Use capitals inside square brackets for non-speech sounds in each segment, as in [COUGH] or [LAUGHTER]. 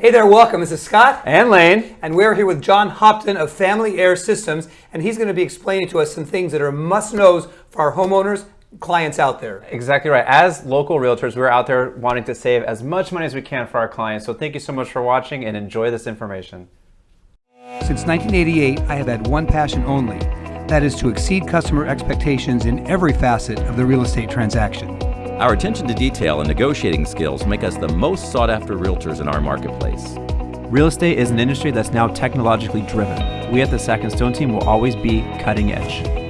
Hey there, welcome. This is Scott. And Lane. And we're here with John Hopton of Family Air Systems, and he's going to be explaining to us some things that are must-knows for our homeowners, clients out there. Exactly right. As local realtors, we're out there wanting to save as much money as we can for our clients. So thank you so much for watching and enjoy this information. Since 1988, I have had one passion only. That is to exceed customer expectations in every facet of the real estate transaction. Our attention to detail and negotiating skills make us the most sought after realtors in our marketplace. Real estate is an industry that's now technologically driven. We at the Sack and Stone team will always be cutting edge.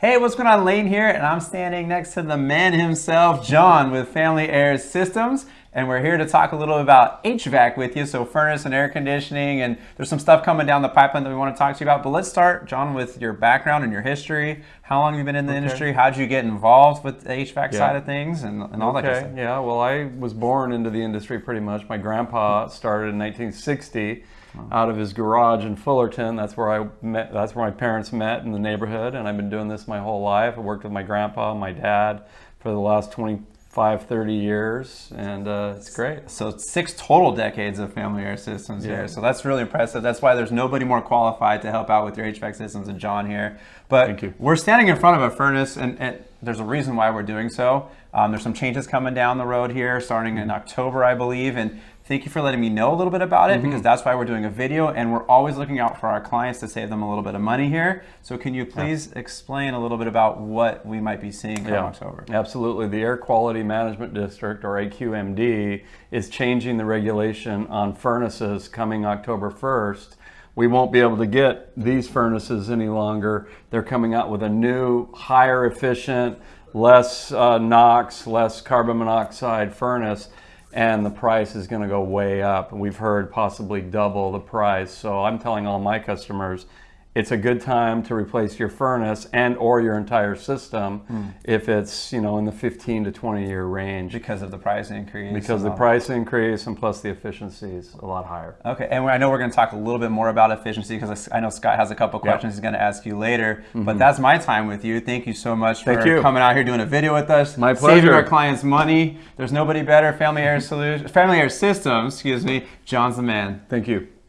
Hey, what's going on? Lane here, and I'm standing next to the man himself, John, with Family Air Systems. And we're here to talk a little about HVAC with you, so furnace and air conditioning, and there's some stuff coming down the pipeline that we want to talk to you about. But let's start, John, with your background and your history. How long have you been in the okay. industry? How did you get involved with the HVAC yeah. side of things and, and all okay. that kind of stuff? Yeah, well, I was born into the industry pretty much. My grandpa started in 1960 out of his garage in Fullerton. That's where I met. That's where my parents met in the neighborhood, and I've been doing this my whole life. I worked with my grandpa, my dad, for the last 25, 30 years, and uh, it's great. So six total decades of family air systems yeah. here. So that's really impressive. That's why there's nobody more qualified to help out with your HVAC systems than John here. But Thank you. we're standing in front of a furnace, and, and there's a reason why we're doing so. Um, there's some changes coming down the road here, starting in October, I believe, and Thank you for letting me know a little bit about it mm -hmm. because that's why we're doing a video and we're always looking out for our clients to save them a little bit of money here. So can you please yeah. explain a little bit about what we might be seeing come yeah, October? Absolutely. The Air Quality Management District or AQMD is changing the regulation on furnaces coming October 1st we won't be able to get these furnaces any longer. They're coming out with a new, higher efficient, less uh, NOx, less carbon monoxide furnace and the price is going to go way up. We've heard possibly double the price. So I'm telling all my customers, it's a good time to replace your furnace and or your entire system mm. if it's you know in the 15 to 20 year range because of the price increase because the price increase and plus the efficiency is a lot higher okay and i know we're going to talk a little bit more about efficiency because i know scott has a couple questions yep. he's going to ask you later mm -hmm. but that's my time with you thank you so much thank for you. coming out here doing a video with us my pleasure saving our clients money there's nobody better family air solution family air systems excuse me john's the man thank you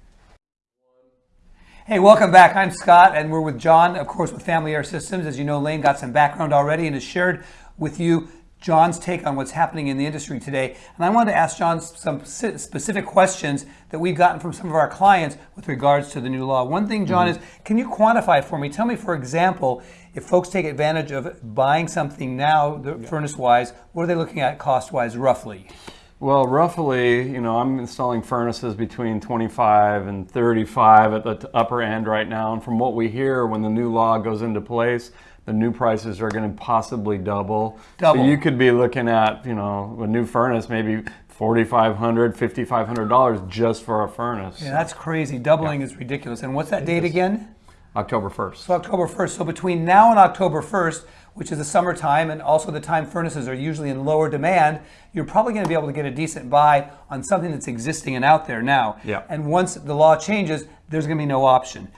Hey, welcome back. I'm Scott, and we're with John, of course, with Family Air Systems. As you know, Lane got some background already and has shared with you John's take on what's happening in the industry today. And I wanted to ask John some specific questions that we've gotten from some of our clients with regards to the new law. One thing, John, mm -hmm. is can you quantify for me? Tell me, for example, if folks take advantage of buying something now, yeah. furnace-wise, what are they looking at cost-wise, roughly? Well, roughly, you know, I'm installing furnaces between 25 and 35 at the upper end right now. And from what we hear, when the new law goes into place, the new prices are going to possibly double. Double. So you could be looking at, you know, a new furnace, maybe $4,500, $5,500 just for a furnace. Yeah, that's crazy. Doubling yeah. is ridiculous. And what's that it date is. again? October 1st. So October 1st. So between now and October 1st, which is the summertime and also the time furnaces are usually in lower demand, you're probably going to be able to get a decent buy on something that's existing and out there now. Yeah. And once the law changes, there's going to be no option.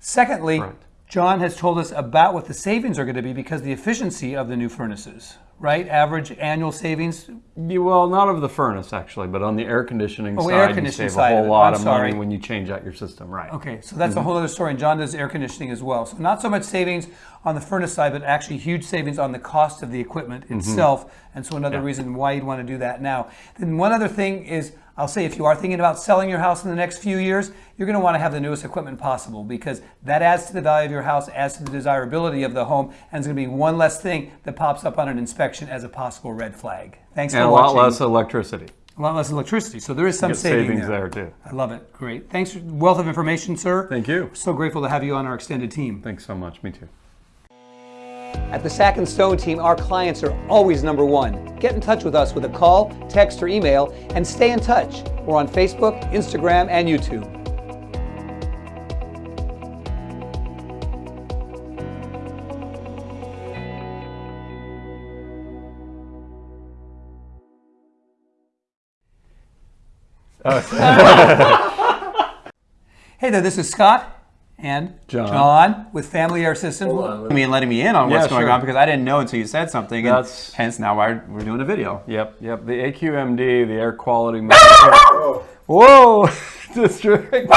Secondly, right. John has told us about what the savings are going to be because the efficiency of the new furnaces right? Average annual savings? Well, not of the furnace actually, but on the air conditioning oh, side, air conditioning you save a whole lot of sorry. money when you change out your system, right? Okay, so that's mm -hmm. a mm-hmm. whole other story. And John does air conditioning as well. So not so much savings on the furnace side, but actually huge savings on the cost of the equipment mm -hmm. itself. And so another yeah. reason why you'd want to do that now. Then one other thing is I'll say if you are thinking about selling your house in the next few years, you're going to want to have the newest equipment possible because that adds to the value of your house, adds to the desirability of the home, and it's going to be one less thing that pops up on an inspection as a possible red flag. Thanks and for watching. And a lot less electricity. A lot less electricity. So there is some savings there. there. too. I love it. Great. Thanks for wealth of information, sir. Thank you. So grateful to have you on our extended team. Thanks so much. Me too. At the Sack and Stone team, our clients are always number one. Get in touch with us with a call, text, or email, and stay in touch. We're on Facebook, Instagram, and YouTube. Oh. [LAUGHS] [LAUGHS] hey there, this is Scott. And John. with Family Air Systems. I mean, letting me in on what's Yeah, going sure. on because I didn't know until you said something. And That's- hence now why we're doing a video. Yep, yep. The AQMD, the air quality. [LAUGHS] Whoa! [LAUGHS] District.